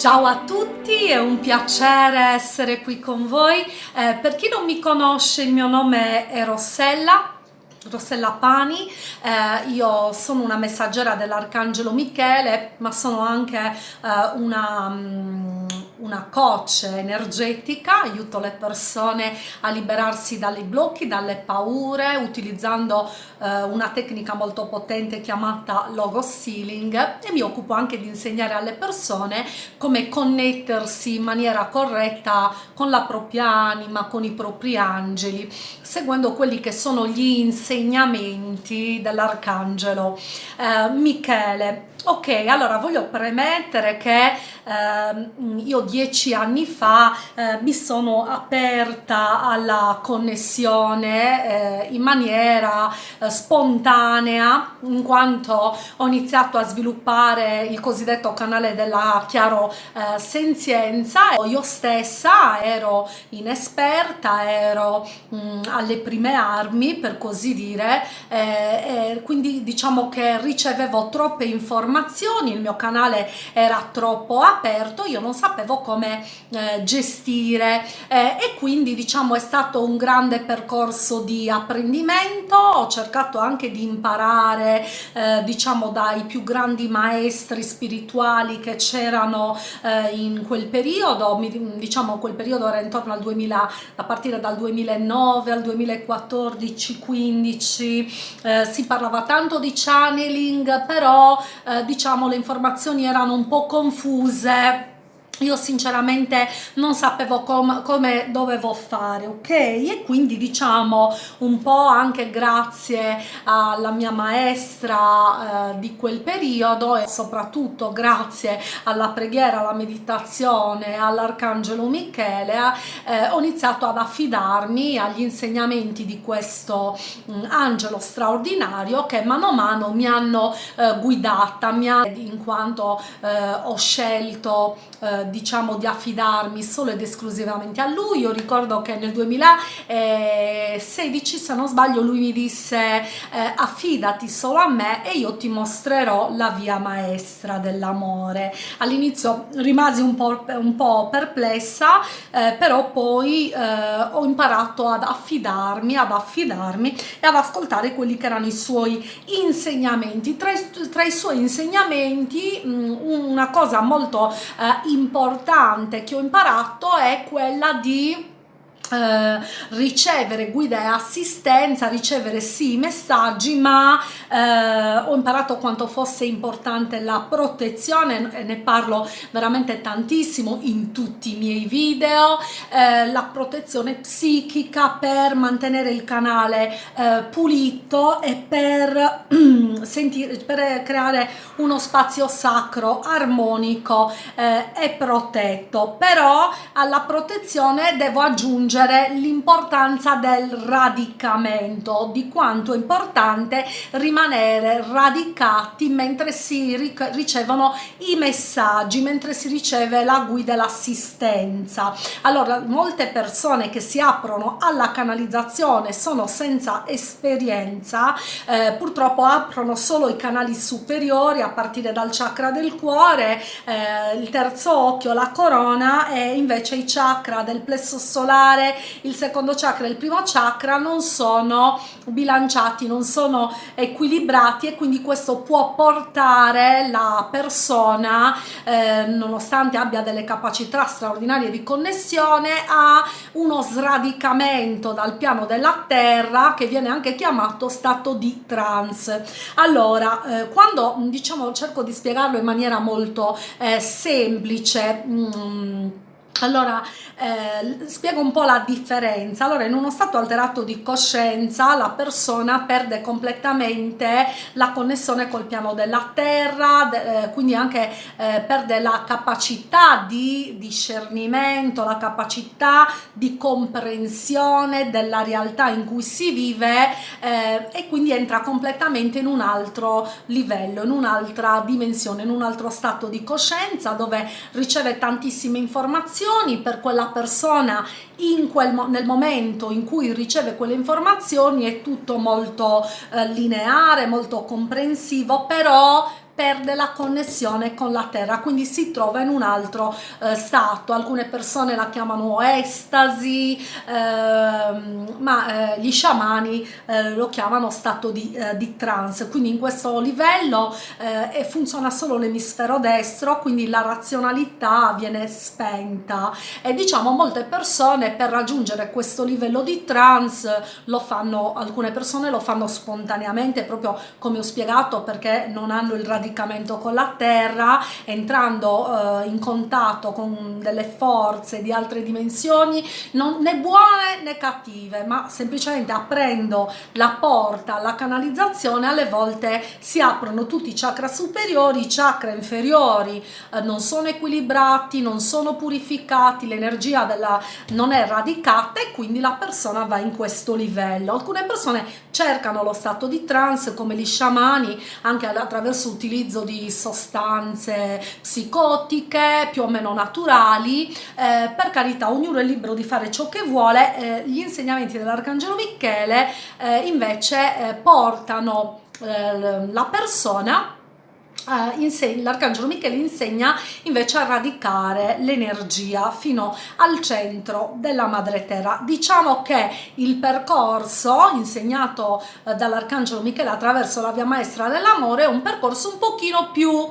Ciao a tutti, è un piacere essere qui con voi. Eh, per chi non mi conosce, il mio nome è Rossella, Rossella Pani, eh, io sono una messaggera dell'Arcangelo Michele, ma sono anche eh, una... Um, una coach energetica, aiuto le persone a liberarsi dai blocchi, dalle paure, utilizzando eh, una tecnica molto potente chiamata logo sealing. E mi occupo anche di insegnare alle persone come connettersi in maniera corretta con la propria anima, con i propri angeli, seguendo quelli che sono gli insegnamenti dell'arcangelo. Eh, Michele Ok, allora voglio premettere che eh, io dieci anni fa eh, mi sono aperta alla connessione eh, in maniera eh, spontanea in quanto ho iniziato a sviluppare il cosiddetto canale della chiaro eh, senzienza. Io stessa ero inesperta, ero mh, mm, alle prime armi per così dire, eh, quindi diciamo che ricevevo troppe informazioni informazioni, il mio canale era troppo aperto, io non sapevo come eh, gestire eh, e quindi diciamo è stato un grande percorso di apprendimento, ho cercato anche di imparare eh, diciamo dai più grandi maestri spirituali che c'erano eh, in quel periodo, diciamo quel periodo era intorno al 2000, a partire dal 2009 al 2014, 15, eh, si parlava tanto di channeling, però eh, diciamo le informazioni erano un po' confuse io sinceramente non sapevo com come dovevo fare ok? E quindi diciamo un po' anche grazie alla mia maestra eh, di quel periodo e soprattutto grazie alla preghiera alla meditazione all'arcangelo michele eh, ho iniziato ad affidarmi agli insegnamenti di questo mh, mm, angelo straordinario che mano a mano mi hanno eh, guidata mi ha, in quanto eh, ho scelto eh, diciamo di affidarmi solo ed esclusivamente a lui. Io ricordo che nel 2016 se non sbaglio lui mi disse eh, affidati solo a me e io ti mostrerò la via maestra dell'amore. All'inizio rimasi un po', un po perplessa eh, però poi eh, ho imparato ad affidarmi ad affidarmi e ad ascoltare quelli che erano i suoi insegnamenti. Tra, tra i suoi insegnamenti mh, una cosa molto eh, importante che ho imparato è quella di eh, ricevere guida e assistenza, ricevere sì messaggi, ma eh, ho imparato quanto fosse importante la protezione e ne parlo veramente tantissimo in tutti i miei video, eh, la protezione psichica per mantenere il canale eh, pulito e per, sentire, per creare uno spazio sacro, armonico eh, e protetto. Però alla protezione devo aggiungere aggiungere l'importanza del radicamento, di quanto è importante rimanere radicati mentre si ricevono i messaggi, mentre si riceve la guida e l'assistenza. Allora, molte persone che si aprono alla canalizzazione sono senza esperienza, eh, purtroppo aprono solo i canali superiori a partire dal chakra del cuore, eh, il terzo occhio, la corona e invece i chakra del plesso solare, il secondo chakra e il primo chakra non sono bilanciati, non sono equilibrati e quindi questo può portare la persona, eh, nonostante abbia delle capacità straordinarie di connessione, a uno sradicamento dal piano della terra che viene anche chiamato stato di trance. Allora, eh, quando diciamo cerco di spiegarlo in maniera molto eh, semplice, mh, mm, allora, eh, spiego un po' la differenza. Allora, in uno stato alterato di coscienza la persona perde completamente la connessione col piano della terra, de, eh, quindi anche eh, perde la capacità di discernimento, la capacità di comprensione della realtà in cui si vive eh, e quindi entra completamente in un altro livello, in un'altra dimensione, in un altro stato di coscienza dove riceve tantissime informazioni informazioni per quella persona quel, nel momento in cui riceve quelle informazioni è tutto molto eh, lineare, molto comprensivo, però perde la connessione con la terra quindi si trova in un altro eh, stato. Alcune persone la chiamano estasi ehm, ma eh, gli sciamani eh, lo chiamano stato di, eh, di, trance. Quindi in questo livello eh, funziona solo l'emisfero destro quindi la razionalità viene spenta. E diciamo molte persone per raggiungere questo livello di trance lo fanno alcune persone lo fanno spontaneamente proprio come ho spiegato perché non hanno il radicamento con la terra entrando eh, in contatto con delle forze di altre dimensioni non, né buone né cattive ma semplicemente aprendo la porta alla canalizzazione alle volte si aprono tutti i chakra superiori i chakra inferiori. Eh, non sono equilibrati non sono purificati l'energia della non è radicata e quindi la persona va in questo livello. Alcune persone cercano lo stato di trance come gli sciamani anche attraverso l'utilizzo di sostanze psicotiche più o meno naturali. Eh, per carità ognuno è libero di fare ciò che vuole. Eh, gli insegnamenti dell'arcangelo Michele eh, invece eh, portano eh, la persona Uh, l'arcangelo Michele insegna invece a radicare l'energia fino al centro della madre terra. Diciamo che il percorso insegnato uh, dall'arcangelo Michele attraverso la via maestra dell'amore è un percorso un pochino più uh,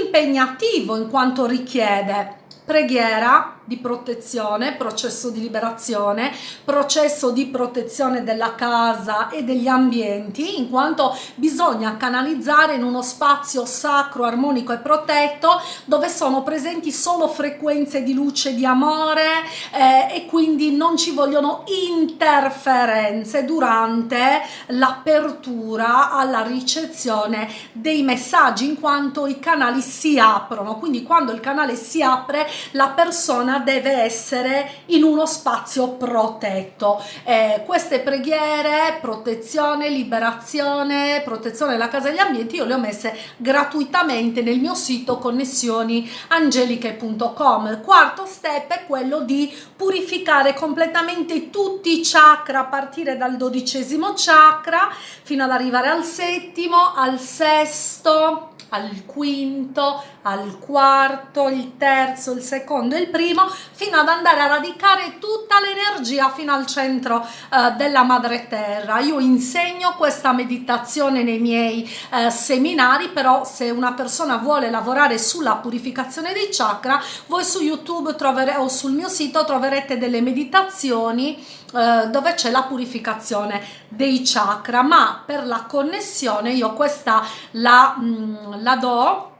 impegnativo in quanto richiede preghiera di protezione, processo di liberazione, processo di protezione della casa e degli ambienti, in quanto bisogna canalizzare in uno spazio sacro, armonico e protetto dove sono presenti solo frequenze di luce, di amore eh, e quindi non ci vogliono interferenze durante l'apertura alla ricezione dei messaggi in quanto i canali si aprono, quindi quando il canale si apre la persona persona deve essere in uno spazio protetto. Eh, queste preghiere, protezione, liberazione, protezione della casa e degli ambienti, io le ho messe gratuitamente nel mio sito connessioniangeliche.com. Il quarto step è quello di purificare completamente tutti i chakra a partire dal dodicesimo chakra fino ad arrivare al settimo, al sesto, al quinto, al quarto, il terzo, il secondo e il primo, fino ad andare a radicare tutta l'energia fino al centro eh, della madre terra. Io insegno questa meditazione nei miei eh, seminari, però se una persona vuole lavorare sulla purificazione dei chakra, voi su YouTube troverete o sul mio sito troverete delle meditazioni eh, dove c'è la purificazione dei chakra, ma per la connessione io questa la, mm, la do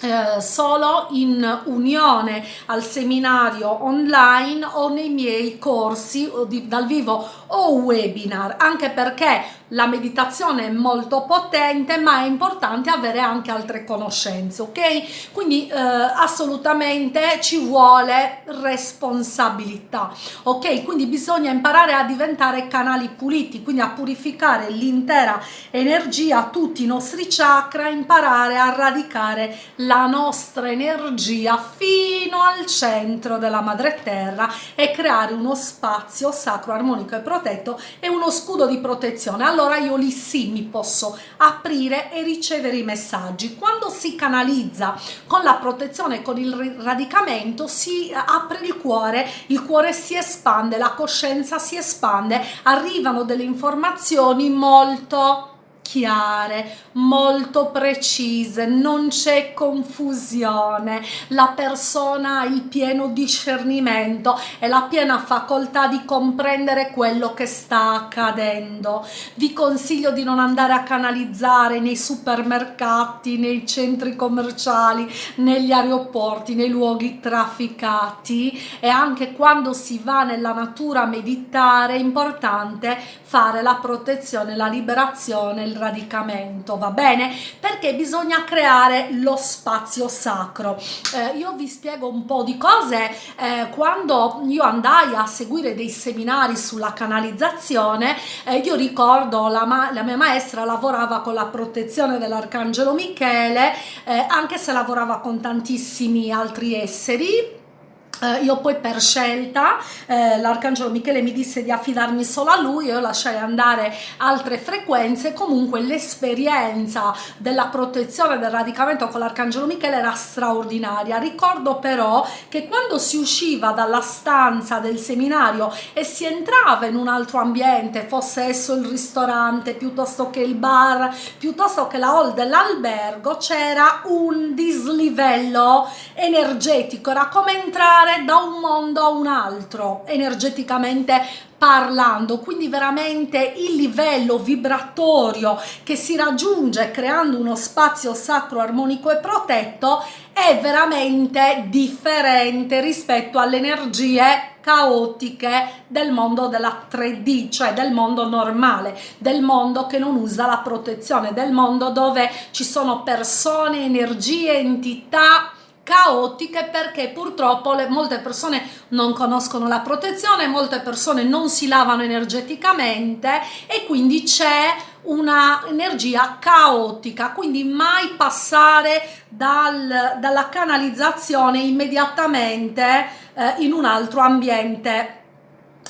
eh, solo in unione al seminario online o nei miei corsi di, dal vivo o webinar. Anche perché la meditazione è molto potente ma è importante avere anche altre conoscenze ok? Quindi eh, assolutamente ci vuole responsabilità ok? Quindi bisogna imparare a diventare canali puliti quindi a purificare l'intera energia tutti i nostri chakra imparare a radicare la nostra energia fino al centro della madre terra e creare uno spazio sacro armonico e protetto e uno scudo di protezione allora io lì sì mi posso aprire e ricevere i messaggi. Quando si canalizza con la protezione con il radicamento si apre il cuore il cuore si espande la coscienza si espande arrivano delle informazioni molto chiare, molto precise, non c'è confusione, la persona ha il pieno discernimento e la piena facoltà di comprendere quello che sta accadendo. Vi consiglio di non andare a canalizzare nei supermercati, nei centri commerciali, negli aeroporti, nei luoghi trafficati e anche quando si va nella natura a meditare è importante fare la protezione, la liberazione, radicamento, va bene? Perché bisogna creare lo spazio sacro. Eh, io vi spiego un po' di cose. Eh, quando io andai a seguire dei seminari sulla canalizzazione, eh, io ricordo la, la, mia maestra lavorava con la protezione dell'Arcangelo Michele, eh, anche se lavorava con tantissimi altri esseri Uh, io poi per scelta eh, l'arcangelo Michele mi disse di affidarmi solo a lui io lasciai andare altre frequenze. Comunque l'esperienza della protezione del radicamento con l'arcangelo Michele era straordinaria. Ricordo però che quando si usciva dalla stanza del seminario e si entrava in un altro ambiente fosse esso il ristorante piuttosto che il bar piuttosto che la hall dell'albergo c'era un dislivello energetico. Era come entrare passare da un mondo a un altro energeticamente parlando. Quindi veramente il livello vibratorio che si raggiunge creando uno spazio sacro armonico e protetto è veramente differente rispetto alle energie caotiche del mondo della 3D, cioè del mondo normale, del mondo che non usa la protezione, del mondo dove ci sono persone, energie, entità caotiche perché purtroppo le, molte persone non conoscono la protezione, molte persone non si lavano energeticamente e quindi c'è una energia caotica. Quindi mai passare dal, dalla canalizzazione immediatamente eh, in un altro ambiente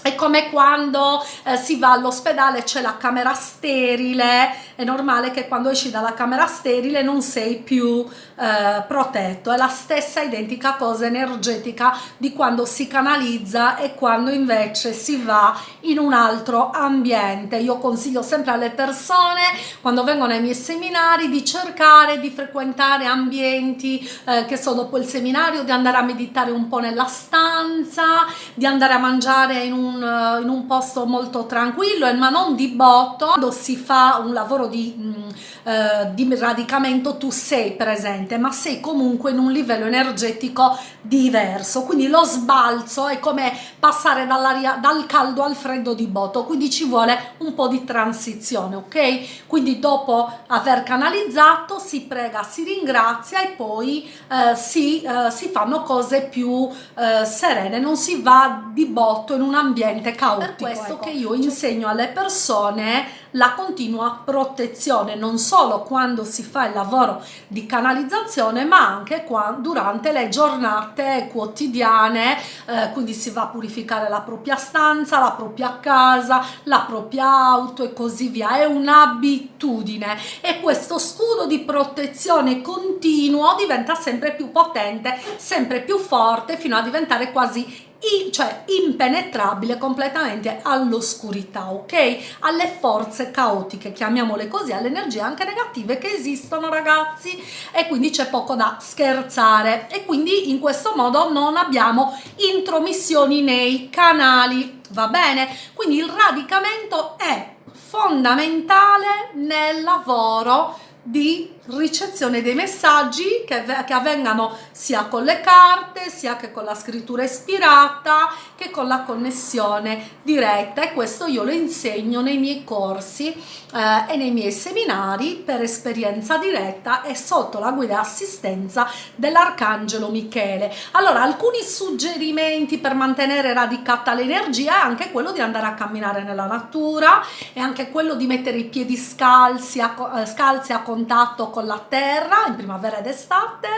è come quando eh, si va all'ospedale c'è la camera sterile. È normale che quando esci dalla camera sterile non sei più eh, protetto. È la stessa identica cosa energetica di quando si canalizza e quando invece si va in un altro ambiente. Io consiglio sempre alle persone quando vengono ai miei seminari di cercare di frequentare ambienti eh, che so dopo il seminario di andare a meditare un po' nella stanza di andare a mangiare in un un, in un posto molto tranquillo ma non di botto. Quando si fa un lavoro di, mh, mm, eh, di radicamento tu sei presente ma sei comunque in un livello energetico diverso. Quindi lo sbalzo è come passare dal caldo al freddo di botto. Quindi ci vuole un po' di transizione ok? Quindi dopo aver canalizzato si prega si ringrazia e poi eh, si, eh, si fanno cose più eh, serene. Non si va di botto in un ambiente ambiente caotico. Per questo ecco. che io insegno alle persone la continua protezione, non solo quando si fa il lavoro di canalizzazione, ma anche qua, durante le giornate quotidiane, eh, quindi si va a purificare la propria stanza, la propria casa, la propria auto e così via. È un'abitudine e questo scudo di protezione continuo diventa sempre più potente, sempre più forte, fino a diventare quasi cioè impenetrabile completamente all'oscurità, ok? Alle forze caotiche, chiamiamole così, alle energie anche negative che esistono ragazzi e quindi c'è poco da scherzare e quindi in questo modo non abbiamo intromissioni nei canali, va bene? Quindi il radicamento è fondamentale nel lavoro di ricezione dei messaggi che, che, avvengano sia con le carte sia che con la scrittura ispirata che con la connessione diretta. E questo io lo insegno nei miei corsi eh, e nei miei seminari per esperienza diretta e sotto la guida e assistenza dell'arcangelo Michele. Allora alcuni suggerimenti per mantenere radicata l'energia è anche quello di andare a camminare nella natura e anche quello di mettere i piedi scalzi a, eh, scalzi a contatto con la terra in primavera ed estate,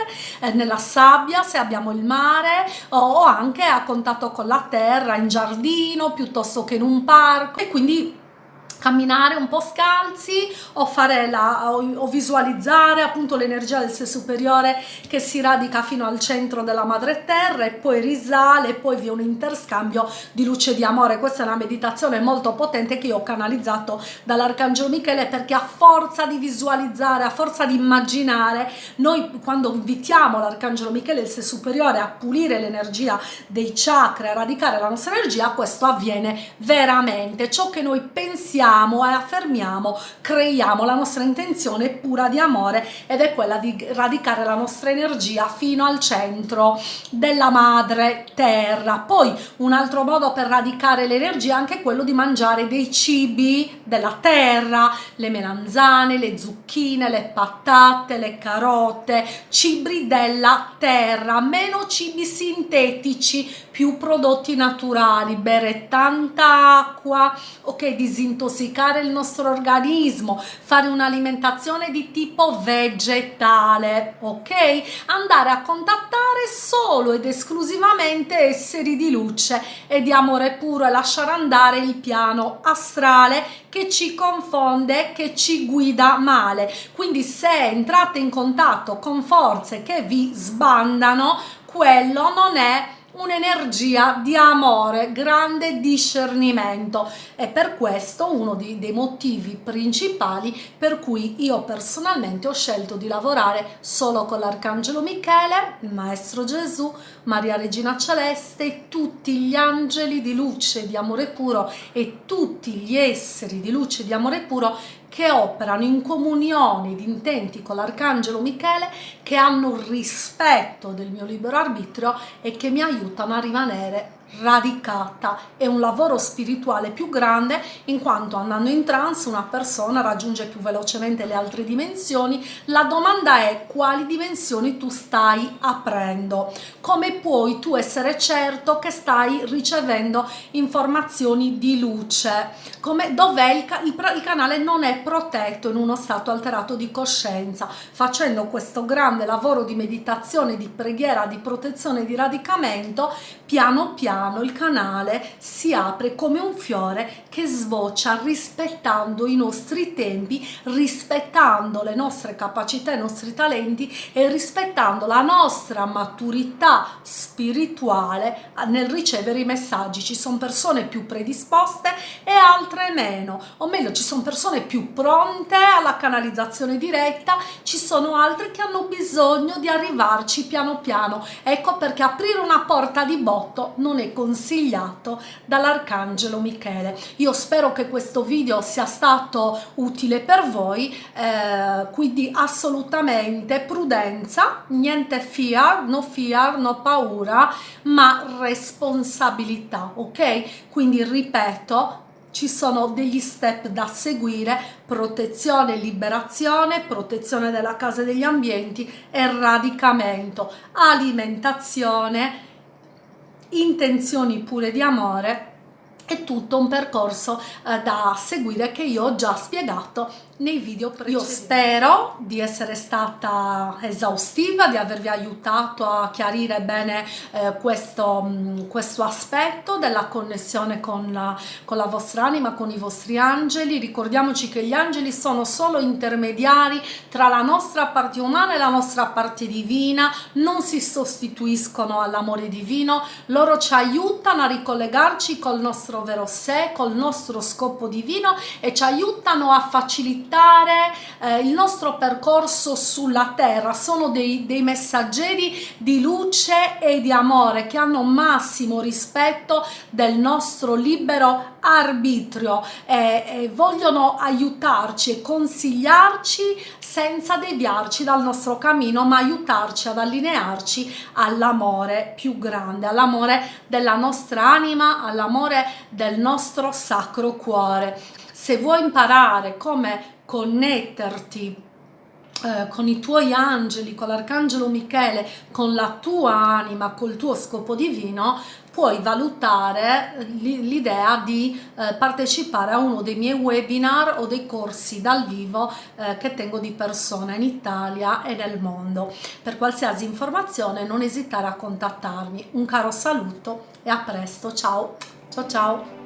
eh, nella sabbia se abbiamo il mare o anche a contatto con la terra in giardino piuttosto che in un parco. E quindi camminare un po' scalzi o fare la o, o visualizzare appunto l'energia del sé superiore che si radica fino al centro della madre terra e poi risale e poi vi è un interscambio di luce di amore. Questa è una meditazione molto potente che io ho canalizzato dall'arcangelo Michele perché a forza di visualizzare a forza di immaginare noi quando invitiamo l'arcangelo Michele il sé superiore a pulire l'energia dei chakra a radicare la nostra energia questo avviene veramente. Ciò che noi pensiamo diciamo e affermiamo, creiamo, la nostra intenzione pura di amore ed è quella di radicare la nostra energia fino al centro della madre terra. Poi un altro modo per radicare l'energia è anche quello di mangiare dei cibi della terra, le melanzane, le zucchine, le patate, le carote, cibi della terra, meno cibi sintetici, più prodotti naturali, bere tanta acqua, ok, disintossicare il nostro organismo, fare un'alimentazione di tipo vegetale, ok? Andare a contattare solo ed esclusivamente esseri di luce e di amore puro e lasciare andare il piano astrale che ci confonde, che ci guida male. Quindi se entrate in contatto con forze che vi sbandano, quello non è un'energia di amore, grande discernimento. E per questo uno dei, dei motivi principali per cui io personalmente ho scelto di lavorare solo con l'Arcangelo Michele, Maestro Gesù, Maria Regina Celeste, tutti gli angeli di luce di amore puro e tutti gli esseri di luce di amore puro che operano in comunione di intenti con l'Arcangelo Michele, che hanno rispetto del mio libero arbitrio e che mi aiutano a rimanere radicata. È un lavoro spirituale più grande in quanto andando in trance una persona raggiunge più velocemente le altre dimensioni. La domanda è quali dimensioni tu stai aprendo? Come puoi tu essere certo che stai ricevendo informazioni di luce? Come dov'è il, il, il canale non è protetto in uno stato alterato di coscienza. Facendo questo grande lavoro di meditazione di preghiera di protezione di radicamento piano piano piano il canale si apre come un fiore che sboccia rispettando i nostri tempi, rispettando le nostre capacità, i nostri talenti e rispettando la nostra maturità spirituale nel ricevere i messaggi. Ci sono persone più predisposte e altre meno, o meglio ci sono persone più pronte alla canalizzazione diretta, ci sono altre che hanno bisogno di arrivarci piano piano. Ecco perché aprire una porta di botto non è consigliato dall'Arcangelo Michele. Io spero che questo video sia stato utile per voi, eh, quindi assolutamente prudenza, niente fear, no fear, no paura, ma responsabilità, ok? Quindi ripeto, ci sono degli step da seguire, protezione liberazione, protezione della casa e degli ambienti e radicamento, alimentazione, intenzioni pure di amore è tutto un percorso eh, da seguire che io ho già spiegato nei video precedenti. Io spero di essere stata esaustiva, di avervi aiutato a chiarire bene eh, questo, mh, mm, questo aspetto della connessione con la, con la vostra anima, con i vostri angeli. Ricordiamoci che gli angeli sono solo intermediari tra la nostra parte umana e la nostra parte divina, non si sostituiscono all'amore divino, loro ci aiutano a ricollegarci col nostro vero sé, col nostro scopo divino e ci aiutano a facilitare facilitare eh, il nostro percorso sulla terra, sono dei, dei messaggeri di luce e di amore che hanno massimo rispetto del nostro libero arbitrio e, e vogliono aiutarci e consigliarci senza deviarci dal nostro cammino ma aiutarci ad allinearci all'amore più grande all'amore della nostra anima all'amore del nostro sacro cuore. Se vuoi imparare come connetterti eh, con i tuoi angeli, con l'arcangelo Michele, con la tua anima, col tuo scopo divino, puoi valutare l'idea di eh, partecipare a uno dei miei webinar o dei corsi dal vivo eh, che tengo di persona in Italia e nel mondo. Per qualsiasi informazione non esitare a contattarmi. Un caro saluto e a presto, ciao ciao ciao!